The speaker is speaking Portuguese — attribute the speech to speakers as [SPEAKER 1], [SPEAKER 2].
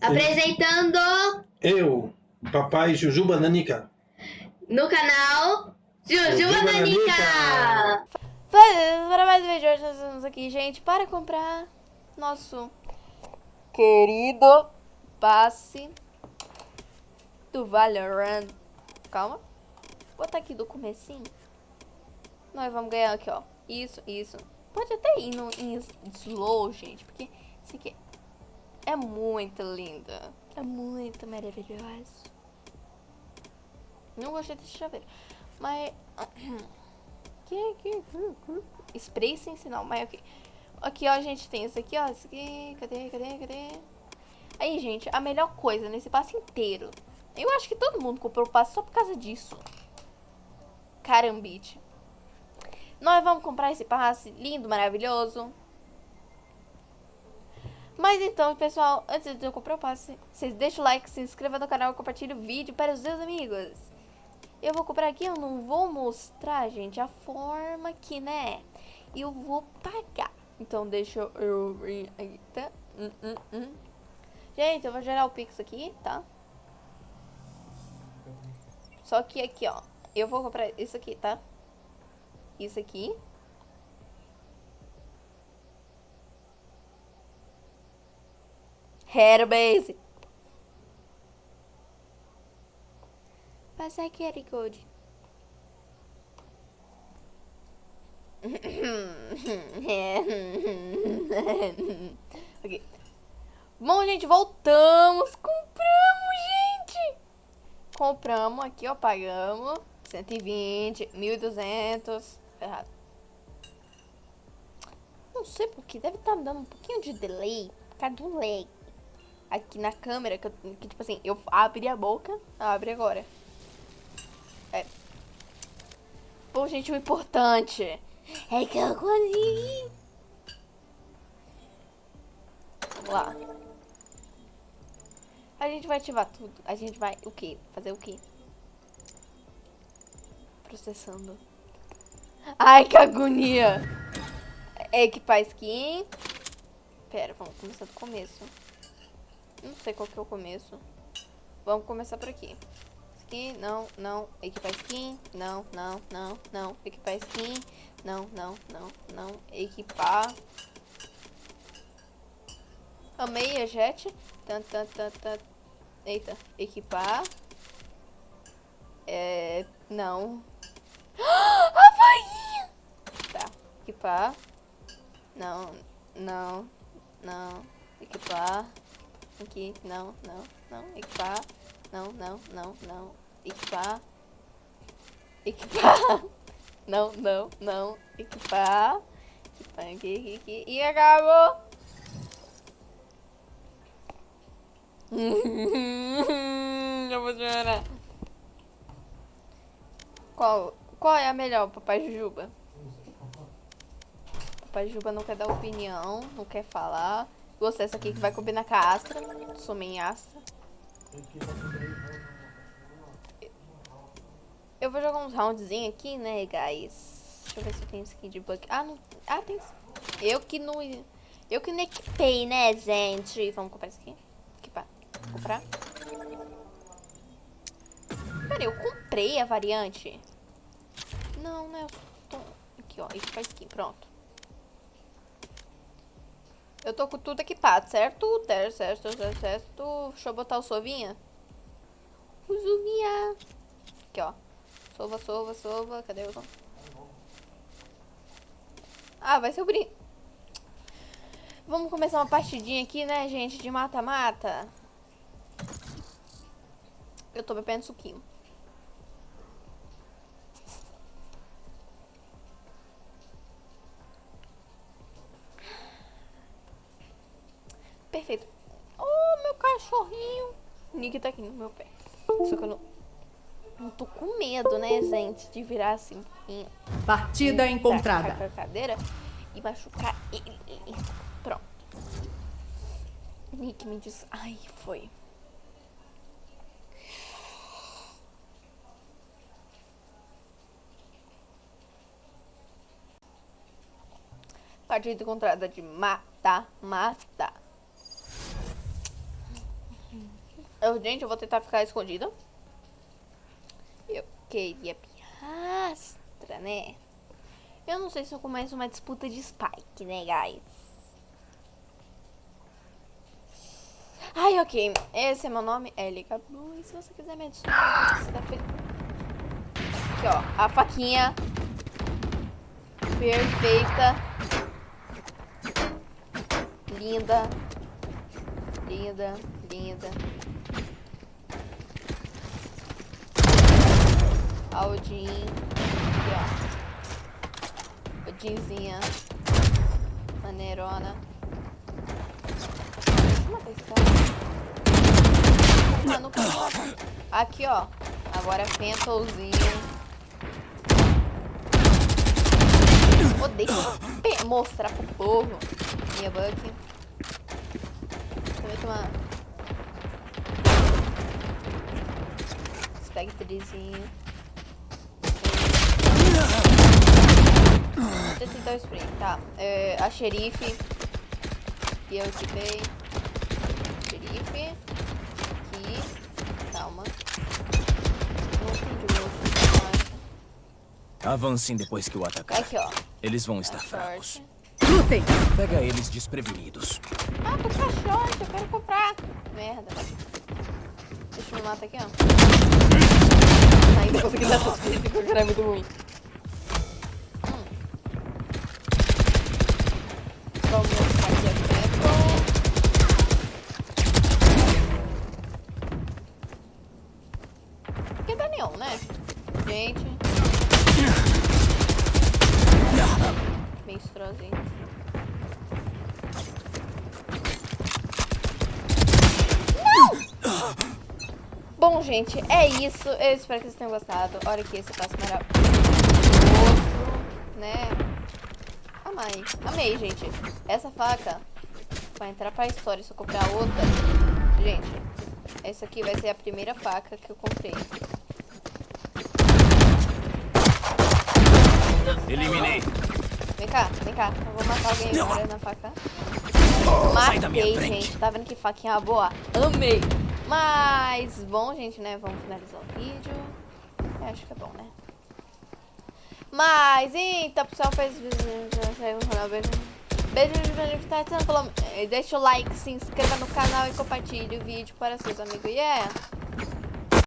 [SPEAKER 1] Apresentando
[SPEAKER 2] Eu, papai Jujuba Nanica.
[SPEAKER 1] no canal Jujuba Nanica.
[SPEAKER 3] Para mais um vídeo, hoje nós estamos aqui, gente, para comprar nosso querido passe do Valorant. Calma. Vou botar aqui do comecinho. Nós vamos ganhar aqui, ó. Isso, isso. Pode até ir no, em slow, gente, porque isso aqui é muito lindo. É muito maravilhoso. Não gostei desse chaveiro. Mas... Que, que, Spray sem sinal, mas ok. Aqui, ó, a gente tem isso aqui, ó. Isso aqui. Cadê, cadê, cadê? Aí, gente, a melhor coisa nesse passe inteiro. Eu acho que todo mundo comprou o passe só por causa disso. Carambite. Nós vamos comprar esse passe lindo, maravilhoso. Mas então, pessoal, antes de eu comprar o passe, vocês deixam o like, se inscrevam no canal compartilhem o vídeo para os seus amigos. Eu vou comprar aqui, eu não vou mostrar, gente, a forma que, né, eu vou pagar. Então, deixa eu... Eita. Hum, hum, hum. Gente, eu vou gerar o Pix aqui, tá? Só que aqui, ó, eu vou comprar isso aqui, tá? Isso aqui. Airbase. Passa aqui, Ericode. ok. Bom, gente, voltamos. Compramos, gente. Compramos aqui, ó, pagamos. 120, 1.200. Errado. Não sei porque, deve estar tá dando um pouquinho de delay por causa do lag. Aqui na câmera, que, que tipo assim, eu abri a boca, abre agora. É. Pô, gente, o importante é que eu consegui. Vamos lá. A gente vai ativar tudo. A gente vai, o quê? Fazer o quê? Processando. Ai, que agonia. É equipar skin. Pera, vamos começar do começo. Não sei qual que é o começo. Vamos começar por aqui. Skin, não, não. Equipar skin, não, não, não, não. Equipar skin, não, não, não, não. Equipar. Amei a jet. Tan, tan, tan, tan. Eita, equipar. É, não. Havaí! Tá, equipar. Não, não, não. Equipar. Aqui, não, não, não. Equipar. Não, não, não, não. Equipar. Equipar. Não, não, não. Equipar. Equipar aqui, aqui, aqui. E acabou. Eu vou chorar. Qual, qual é a melhor, Papai Jujuba? Papai Jujuba não quer dar opinião, não quer falar. Gostei dessa aqui que vai combinar com a Astra. Sou minha Astra. Eu vou jogar uns roundzinhos aqui, né, guys? Deixa eu ver se tem skin de bug. Ah, não. Ah, tem. Eu que não. Eu que não equipei, né, gente? Vamos comprar isso aqui. Equipar. Comprar. Pera, eu comprei a variante. Não, né? Tô... Aqui, ó. Equipar skin. Pronto. Eu tô com tudo equipado, certo? Certo, certo, certo, certo. Deixa eu botar o sovinha. O sovinha. Aqui, ó. Sova, sova, sova. Cadê o... Ah, vai ser o. Vamos começar uma partidinha aqui, né, gente? De mata-mata. Eu tô bebendo suquinho. Perfeito. Oh, meu cachorrinho. O Nick tá aqui no meu pé. Só que eu não... Não tô com medo, né, gente? De virar assim.
[SPEAKER 4] Partida encontrada.
[SPEAKER 3] a cadeira e machucar ele. Pronto. Nick me diz... Ai, foi. Partida encontrada de mata, mata. Gente, eu vou tentar ficar escondida. Eu queria piastra, né? Eu não sei se eu começo uma disputa de Spike, né, guys? Ai, ok. Esse é meu nome, Elica Blue. E se você quiser me adicionar, você tá feliz. Aqui, ó. A faquinha. Perfeita. Linda. Linda, linda. Aldin. Aqui, ó. Aldinzinha. Maneirona. Deixa eu matar esse cara. Não pode. Aqui, ó. Agora é Fentolzinho. Odeio mostrar pro povo. Minha Buck. Também uma... Spectrezinho. Tentar o spray, tá. É, a xerife. Que eu equipei. Xerife. Aqui. Calma.
[SPEAKER 5] Avancem depois que o atacar.
[SPEAKER 3] Aqui, ó.
[SPEAKER 5] Eles vão estar fracos.
[SPEAKER 4] Lutem!
[SPEAKER 5] Pega eles desprevenidos.
[SPEAKER 3] Ah, tô com a short, eu quero comprar. Merda. Deixa eu me matar aqui, ó. Ainda consegui dar essas físicas, o cara é muito ruim. Tá neon, né? Gente. Bem. Bom, gente, é isso. Eu espero que vocês tenham gostado. Olha aqui esse passo maravilhoso, né? Amei. Amei, gente. Essa faca vai entrar pra história se eu comprar outra. Gente, essa aqui vai ser a primeira faca que eu comprei.
[SPEAKER 5] Eliminei.
[SPEAKER 3] Vem cá, vem cá. Eu vou matar alguém agora na faca. Matei, gente. Tá vendo que faquinha boa? Amei. Mas, bom, gente, né? Vamos finalizar o vídeo. Eu acho que é bom, né? Mas, então, pessoal, fez vídeo. Beijo. Beijo de beijo, tá? Deixa o like, se inscreva no canal e compartilhe o vídeo para seus amigos. Yeah!